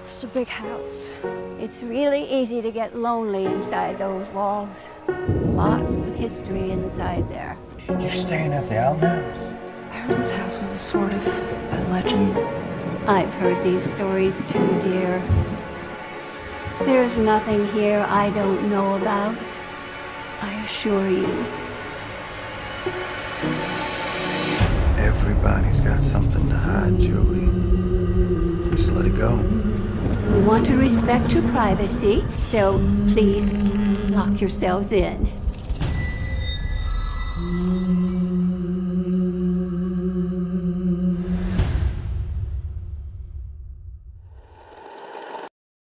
Such a big house. It's really easy to get lonely inside those walls. Lots of history inside there. You're staying at the Allen house? Aaron's house was a sort of a legend. I've heard these stories too, dear. There's nothing here I don't know about. I assure you. Everybody's got something to hide, Julie. Just let it go. We want to respect your privacy, so please lock yourselves in.